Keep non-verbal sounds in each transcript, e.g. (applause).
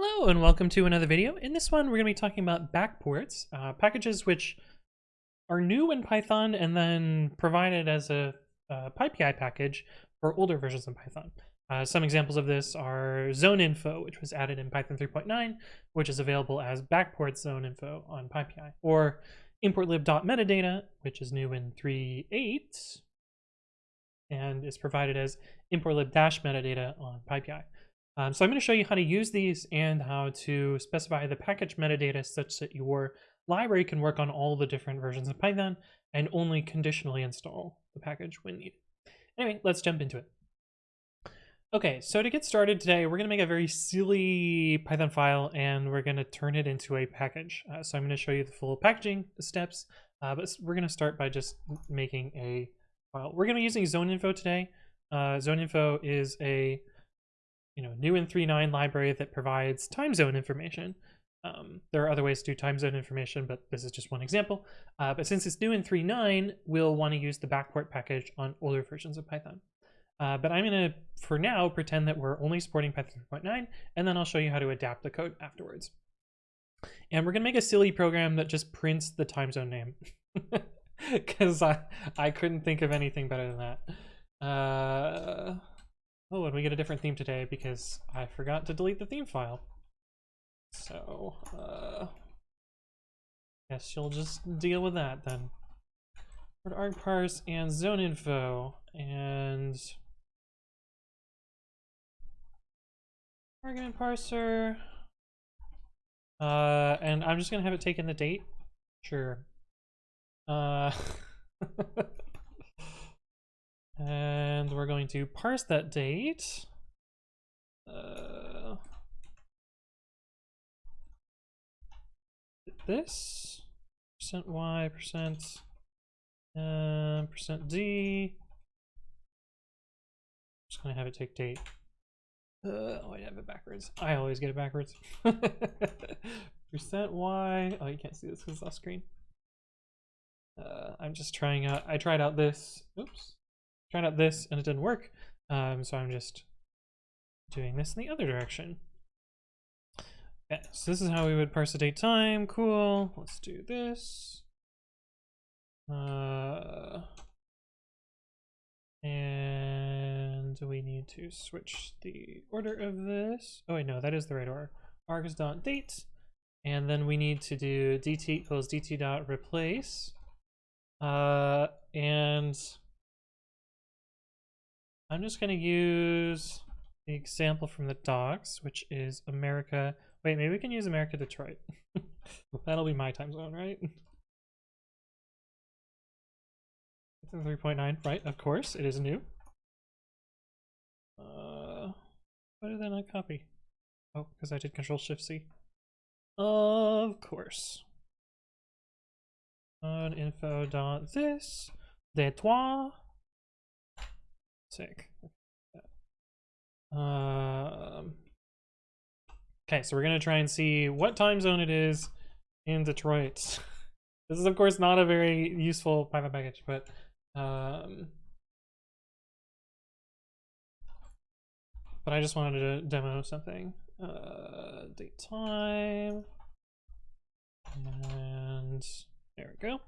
Hello and welcome to another video. In this one, we're going to be talking about backports, uh, packages which are new in Python and then provided as a uh, PyPI package for older versions of Python. Uh, some examples of this are zone info, which was added in Python 3.9, which is available as backport zone info on PyPI, or importlib.metadata, which is new in 3.8 and is provided as importlib-metadata on PyPI. Um, so I'm going to show you how to use these and how to specify the package metadata such that your library can work on all the different versions of Python and only conditionally install the package when needed. Anyway, let's jump into it. Okay, so to get started today, we're going to make a very silly Python file and we're going to turn it into a package. Uh, so I'm going to show you the full packaging steps, uh, but we're going to start by just making a file. We're going to be using zone info today. Uh, zone info is a you know, new in 3.9 library that provides time zone information. Um, there are other ways to do time zone information, but this is just one example. Uh, but since it's new in 3.9, we'll want to use the backport package on older versions of Python. Uh, but I'm going to, for now, pretend that we're only supporting Python 3.9, and then I'll show you how to adapt the code afterwards. And we're going to make a silly program that just prints the time zone name. (laughs) Because I, I couldn't think of anything better than that. Uh, Oh, and we get a different theme today because I forgot to delete the theme file. So, uh, guess you'll just deal with that then. Word arg parse and zone info and argument parser. Uh, and I'm just gonna have it take in the date. Sure. Uh, (laughs) And we're going to parse that date. Uh, this percent y percent uh, percent d. Just gonna have it take date. Uh, oh, I have it backwards. I always get it backwards. (laughs) percent y. Oh, you can't see this because it's off screen. Uh, I'm just trying out. I tried out this. Oops tried out this and it didn't work. Um, so I'm just doing this in the other direction. Okay, so this is how we would parse the date time. Cool. Let's do this. Uh, and we need to switch the order of this. Oh wait, no, that is the right order. args.date. And then we need to do dt equals dt dot replace. Uh, and I'm just going to use the example from the docs, which is America. Wait, maybe we can use America Detroit. (laughs) That'll be my time zone, right? It's in 3.9, right? Of course, it is new. Uh, why did I not copy? Oh, because I did Control Shift C. Of course. On info dot this, de toi, Sick. Um, okay, so we're going to try and see what time zone it is in Detroit. (laughs) this is, of course, not a very useful Python package, but um, but I just wanted to demo something. Uh, date time, and there we go.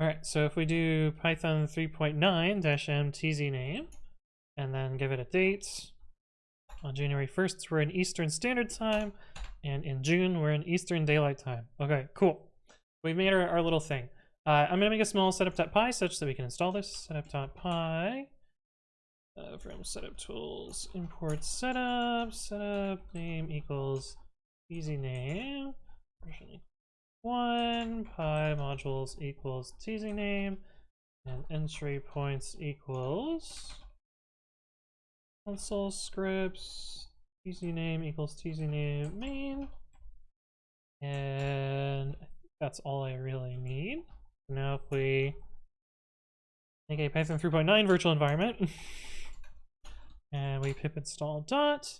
All right, so if we do Python 3.9-m tz name, and then give it a date. On January 1st, we're in Eastern Standard Time, and in June, we're in Eastern Daylight Time. Okay, cool. We've made our, our little thing. Uh, I'm going to make a small setup.py such that we can install this. Setup.py uh, from setup tools, import setup, setup name equals tz name, one, py modules equals tz name, and entry points equals console scripts tz name equals tz name main and that's all I really need. Now if we make a Python 3.9 virtual environment (laughs) and we pip install dot,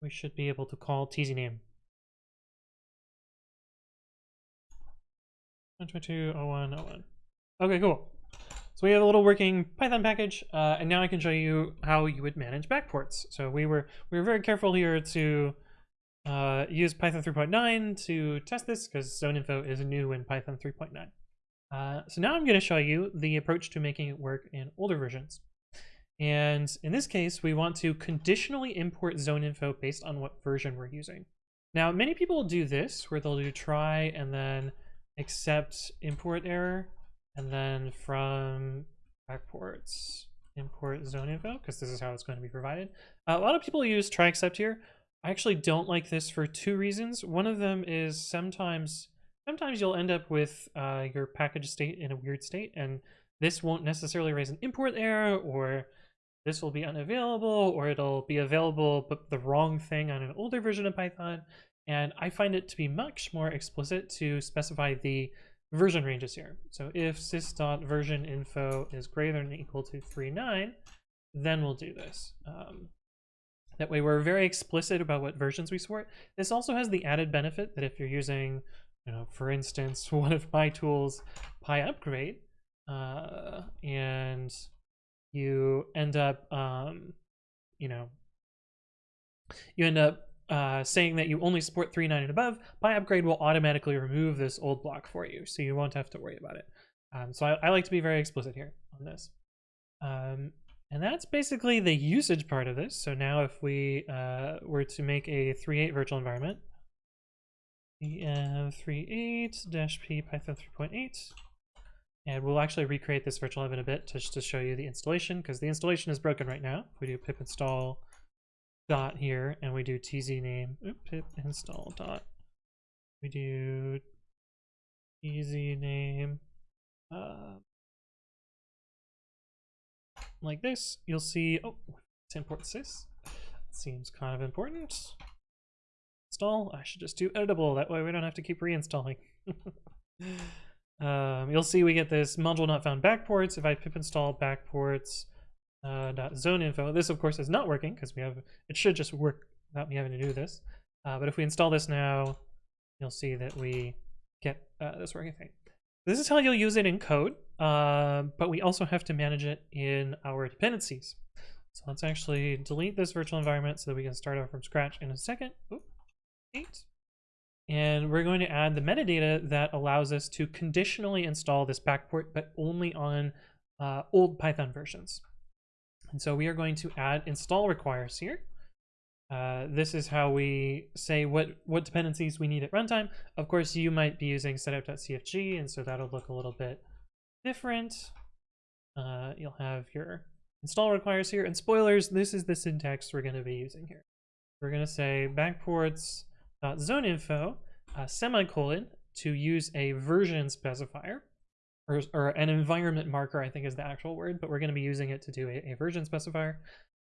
we should be able to call tz name. 122.01.01. Okay, cool. So we have a little working Python package, uh, and now I can show you how you would manage backports. So we were we were very careful here to uh, use Python 3.9 to test this because ZoneInfo is new in Python 3.9. Uh, so now I'm going to show you the approach to making it work in older versions. And in this case, we want to conditionally import ZoneInfo based on what version we're using. Now, many people do this, where they'll do try and then accept import error, and then from backports import ZoneInfo, because this is how it's going to be provided. Uh, a lot of people use try except here. I actually don't like this for two reasons. One of them is sometimes sometimes you'll end up with uh, your package state in a weird state, and this won't necessarily raise an import error, or this will be unavailable, or it'll be available but the wrong thing on an older version of Python. And I find it to be much more explicit to specify the version ranges here. So if sys.version info is greater than equal to 3.9, then we'll do this. Um, that way we're very explicit about what versions we support. This also has the added benefit that if you're using, you know, for instance, (laughs) one of my tools, PyUpgrade, uh, and you end up, um, you know, you end up uh, saying that you only support 3.9 and above, PyUpgrade will automatically remove this old block for you, so you won't have to worry about it. Um, so I, I, like to be very explicit here on this. Um, and that's basically the usage part of this. So now if we uh, were to make a 3.8 virtual environment, em38-p python 3.8, and we'll actually recreate this virtual env in a bit just to show you the installation, because the installation is broken right now. If we do pip install dot here, and we do tz name, oop, pip install dot, we do tz name, uh, like this, you'll see, oh, let's import sys. Seems kind of important. Install, I should just do editable, that way we don't have to keep reinstalling. (laughs) um, you'll see we get this module not found backports. If I pip install backports uh, dot zone info, this of course is not working because we have, it should just work without me having to do this. Uh, but if we install this now, you'll see that we get uh, this working thing. This is how you'll use it in code, uh, but we also have to manage it in our dependencies. So let's actually delete this virtual environment so that we can start over from scratch in a second. Oop, eight. And we're going to add the metadata that allows us to conditionally install this backport, but only on uh, old Python versions. And so we are going to add install requires here. Uh, this is how we say what, what dependencies we need at runtime. Of course, you might be using setup.cfg, and so that'll look a little bit different. Uh, you'll have your install requires here. And spoilers, this is the syntax we're going to be using here. We're going to say backports.zoneinfo, uh, semicolon, to use a version specifier, or, or an environment marker, I think is the actual word, but we're going to be using it to do a, a version specifier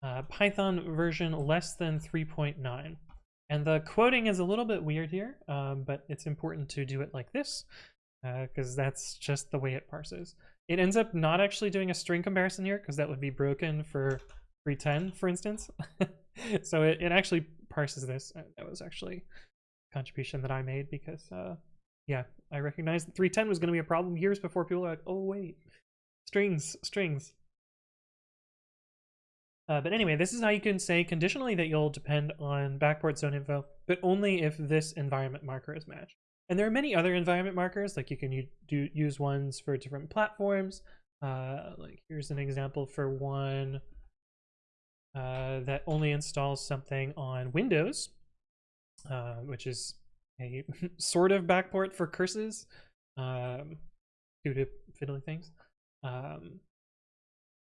uh, Python version less than 3.9. And the quoting is a little bit weird here, um, but it's important to do it like this because uh, that's just the way it parses. It ends up not actually doing a string comparison here because that would be broken for 310, for instance. (laughs) so it, it actually parses this. Uh, that was actually a contribution that I made because, uh, yeah, I recognized 310 was going to be a problem years before people were like, oh, wait, strings, strings. Uh, but anyway, this is how you can say conditionally that you'll depend on backport zone info, but only if this environment marker is matched. And there are many other environment markers, like you can do, use ones for different platforms. Uh, like here's an example for one uh, that only installs something on Windows, uh, which is a (laughs) sort of backport for curses um, due to fiddly things. Um,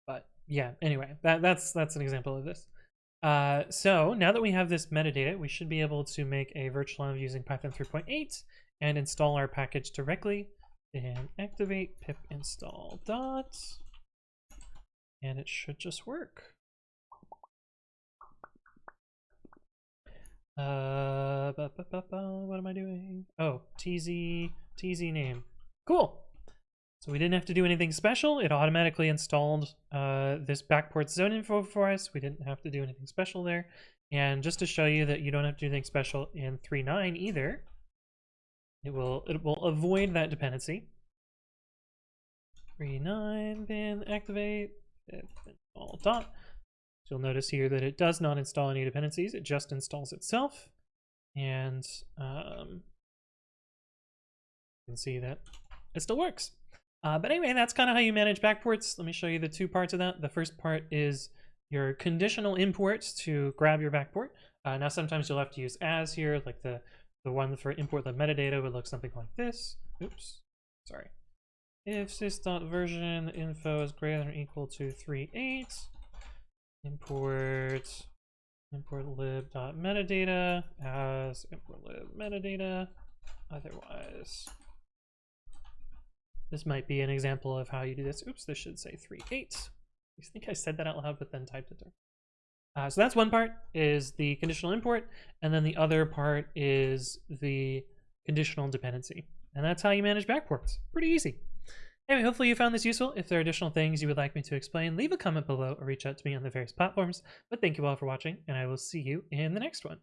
but yeah, anyway, that, that's that's an example of this. Uh, so now that we have this metadata, we should be able to make a virtual env using Python 3.8 and install our package directly and activate pip install dot, and it should just work. Uh, what am I doing? Oh, tz, tz name. Cool. So we didn't have to do anything special. It automatically installed uh, this backport zone info for us. We didn't have to do anything special there. And just to show you that you don't have to do anything special in 3.9 either, it will it will avoid that dependency. 3.9 bin activate all dot. You'll notice here that it does not install any dependencies. It just installs itself. and um, you can see that it still works. Uh, but anyway, that's kind of how you manage backports. Let me show you the two parts of that. The first part is your conditional imports to grab your backport. Uh, now, sometimes you'll have to use as here, like the, the one for import the metadata would look something like this. Oops, sorry. If sys.version info is greater than or equal to 3.8, import import lib.metadata as import lib metadata. Otherwise, this might be an example of how you do this. Oops, this should say 3.8. I think I said that out loud, but then typed it there. Uh, so that's one part is the conditional import, and then the other part is the conditional dependency. And that's how you manage backports. Pretty easy. Anyway, hopefully you found this useful. If there are additional things you would like me to explain, leave a comment below or reach out to me on the various platforms. But thank you all for watching, and I will see you in the next one.